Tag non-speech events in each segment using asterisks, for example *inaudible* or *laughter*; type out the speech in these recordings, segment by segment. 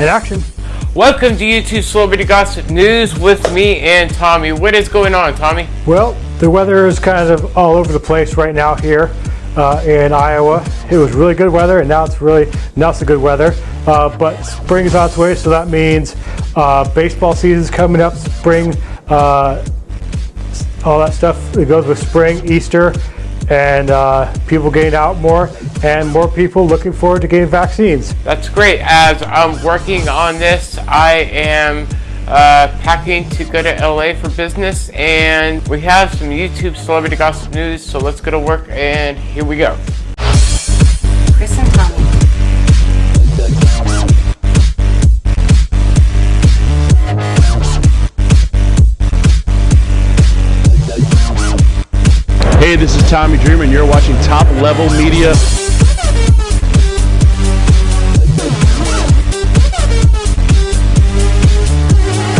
in action. Welcome to YouTube Celebrity Gossip News with me and Tommy. What is going on, Tommy? Well, the weather is kind of all over the place right now here uh, in Iowa. It was really good weather, and now it's really not so good weather. Uh, but spring is on its way, so that means uh, baseball season is coming up. Spring, uh, all that stuff that goes with spring, Easter, and uh, people getting out more and more people looking forward to getting vaccines. That's great. As I'm working on this, I am uh, packing to go to LA for business and we have some YouTube celebrity gossip news. So let's go to work and here we go. Hey, this is Tommy Dreamer, and you're watching Top Level Media.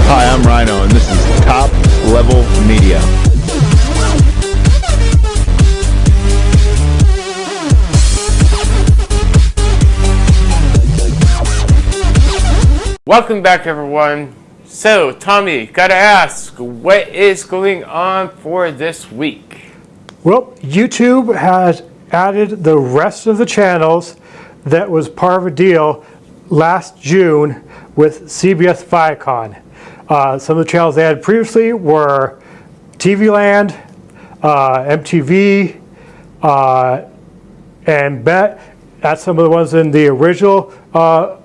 Hi, I'm Rhino, and this is Top Level Media. Welcome back everyone. So Tommy, gotta ask, what is going on for this week? Well, YouTube has added the rest of the channels that was part of a deal last June with CBS Viacom. Uh, some of the channels they had previously were TV Land, uh, MTV, uh, and BET. That's some of the ones in the original uh,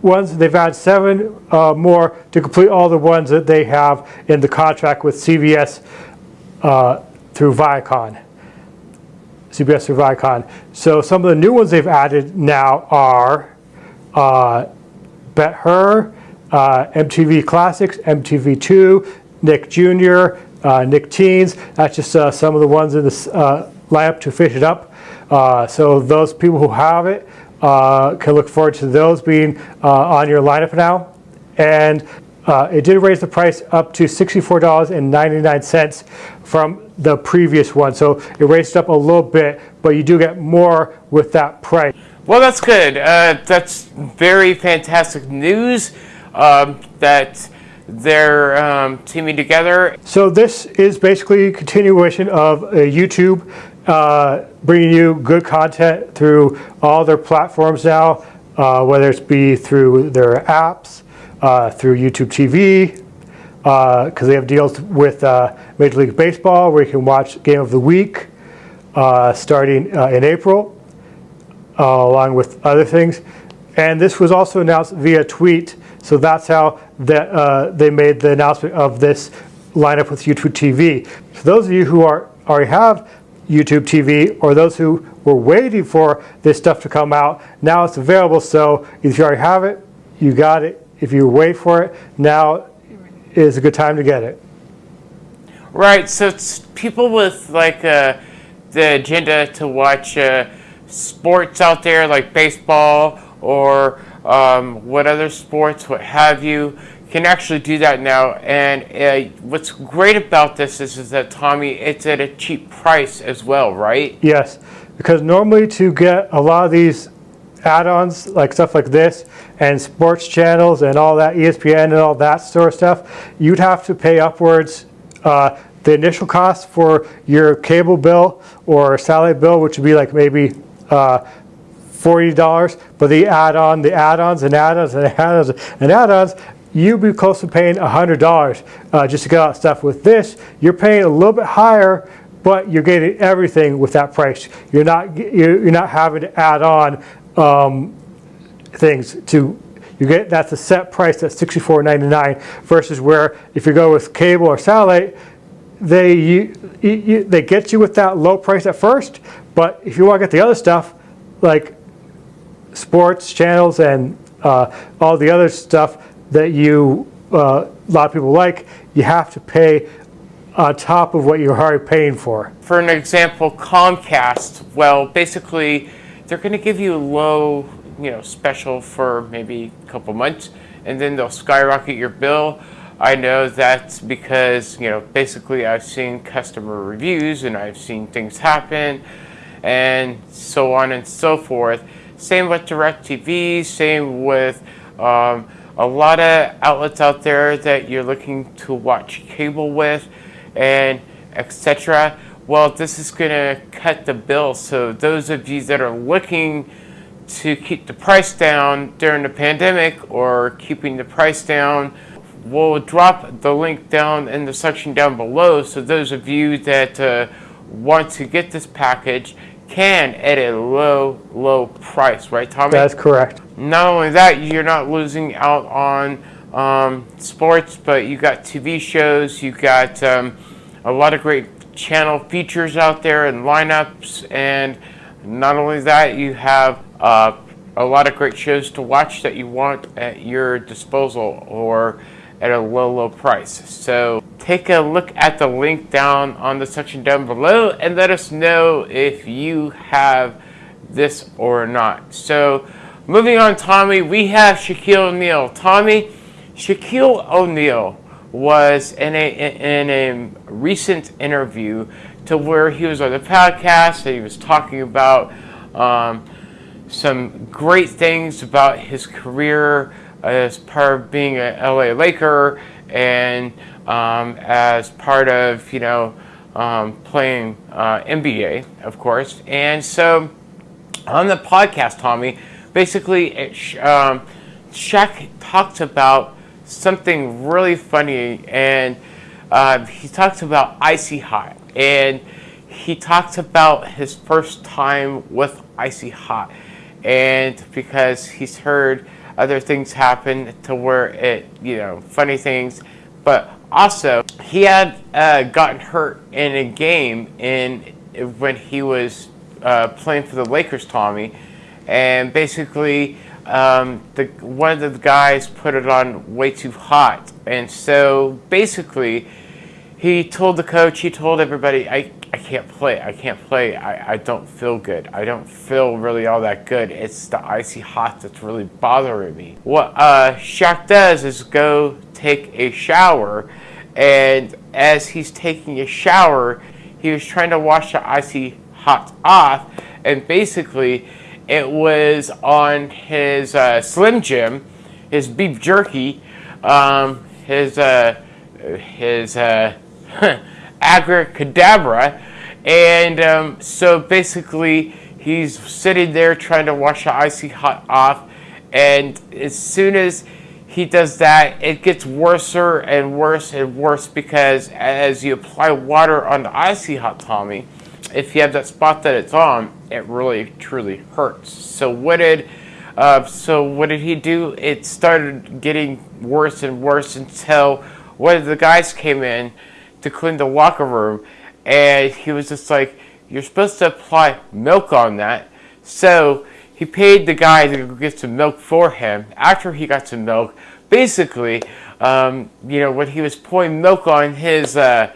ones. They've added seven uh, more to complete all the ones that they have in the contract with CBS uh, through Viacom. CBS through Viacom. So some of the new ones they've added now are uh, BET Her, uh, MTV Classics, MTV2, Nick Jr., uh, Nick Teens. That's just uh, some of the ones in this uh, lineup to fish it up. Uh, so those people who have it uh, can look forward to those being uh, on your lineup now. And it did raise the price up to $64.99 from the previous one. So it raised up a little bit, but you do get more with that price. Well, that's good. Uh, that's very fantastic news um, that they're um, teaming together. So this is basically a continuation of uh, YouTube uh, bringing you good content through all their platforms now, uh, whether it's be through their apps, uh, through YouTube TV, because uh, they have deals with uh, Major League Baseball where you can watch Game of the Week uh, starting in April, along with other things. And this was also announced via tweet, so that's how that, they made the announcement of this lineup with YouTube TV. For those of you who are already have YouTube TV or those who were waiting for this stuff to come out, now it's available. So if you already have it, you got it. If you wait for it, now is a good time to get it. Right, so it's people with like uh, the agenda to watch uh, sports out there like baseball or um, what other sports, what have you, can actually do that now. And uh, what's great about this is, is that, Tommy, it's at a cheap price as well, right? Yes, because normally to get a lot of these add-ons, like stuff like this, and sports channels and all that, ESPN and all that sort of stuff, you'd have to pay upwards uh, the initial cost for your cable bill or satellite bill, which would be like maybe uh, $40, but the add-on, the add-ons and add-ons and add-ons and add-ons, you'd be close to paying $100 uh, just to get that stuff. With this, you're paying a little bit higher, but you're getting everything with that price. You're not, you're not having to add on um, things to you get that's a set price at $64.99 versus where if you go with cable or satellite they you, you, they get you with that low price at first but if you want to get the other stuff like sports channels and uh, all the other stuff that you uh, a lot of people like you have to pay on top of what you're already paying for. For an example, Comcast, well basically they're going to give you a low, you know, special for maybe a couple months, and then they'll skyrocket your bill. I know that's because, you know, basically I've seen customer reviews and I've seen things happen and so on and so forth. Same with DirecTV, same with um, a lot of outlets out there that you're looking to watch cable with, and etc. Well, this is going to cut the bill. So those of you that are looking to keep the price down during the pandemic or keeping the price down, we'll drop the link down in the section down below. So those of you that uh, want to get this package can at a low, low price, right, Tommy? That's correct. Not only that, you're not losing out on um, sports, but you got TV shows, you got um, a lot of great channel features out there and lineups, and not only that, you have uh, a lot of great shows to watch that you want at your disposal or at a low, low price. So take a look at the link down on the section down below and let us know if you have this or not. So moving on, Tommy, we have Shaquille O'Neal. Tommy, Shaquille O'Neal was in a, in a recent interview to where he was on the podcast and he was talking about um, some great things about his career as part of being a LA Laker and um, as part of, you know, um, playing uh, NBA, of course. And so on the podcast, Tommy, basically, it, um, Shaq talked about something really funny, and uh, he talks about Icy Hot, and he talks about his first time with Icy Hot, and because he's heard other things happen to where it, you know, funny things, but also he had uh, gotten hurt in a game in when he was uh, playing for the Lakers, Tommy, and basically um, the one of the guys put it on way too hot, and so basically he told the coach, he told everybody, I, I can't play, I can't play, I, I don't feel good, I don't feel really all that good, it's the icy hot that's really bothering me. What uh, Shaq does is go take a shower, and as he's taking a shower, he was trying to wash the icy hot off, and basically it was on his uh, Slim Jim, his beef jerky, um, his uh, his uh, *laughs* abracadabra, and um, so basically he's sitting there trying to wash the icy hot off, and as soon as he does that, it gets worse and worse and worse because as you apply water on the icy hot Tommy, if you have that spot that it's on, it really truly hurts. So what did uh, so what did he do? It started getting worse and worse until one of the guys came in to clean the locker room, and he was just like, "You're supposed to apply milk on that." So he paid the guy to get some milk for him. After he got some milk, basically, um, you know, when he was pouring milk on his uh,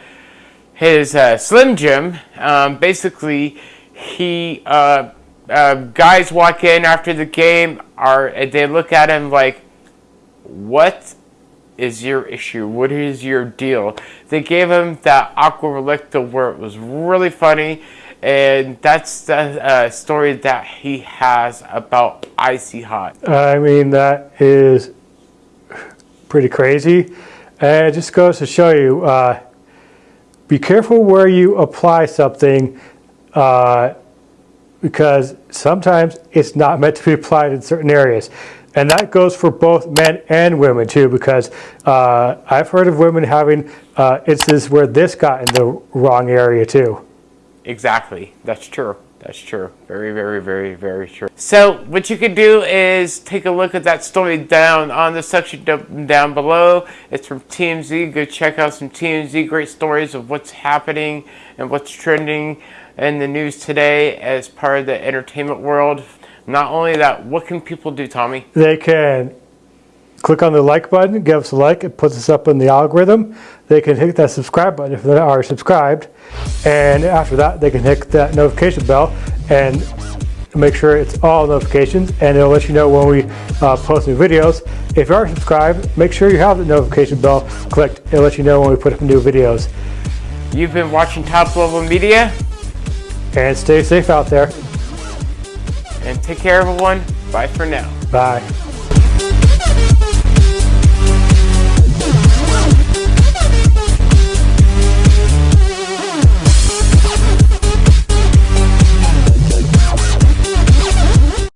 his uh, Slim Jim, um, basically he uh, uh, guys walk in after the game are they look at him like what is your issue what is your deal they gave him that aqua relicta where it was really funny and that's the uh, story that he has about icy hot I mean, that is pretty crazy. And it just goes to show you, uh, be careful where you apply something uh, because sometimes it's not meant to be applied in certain areas. And that goes for both men and women too, because uh, I've heard of women having uh, instances where this got in the wrong area too. Exactly. That's true. That's true. Very, very, very, very true. So what you can do is take a look at that story down on the section down below. It's from TMZ. Go check out some TMZ great stories of what's happening and what's trending in the news today as part of the entertainment world. Not only that, what can people do, Tommy? They can click on the like button, give us a like, it puts us up in the algorithm. They can hit that subscribe button if they are subscribed. And after that, they can hit that notification bell and make sure it's all notifications and it'll let you know when we uh, post new videos. If you are subscribed, make sure you have the notification bell clicked. It'll let you know when we put up new videos. You've been watching Top Level Media. And stay safe out there. And take care, everyone. Bye for now. Bye.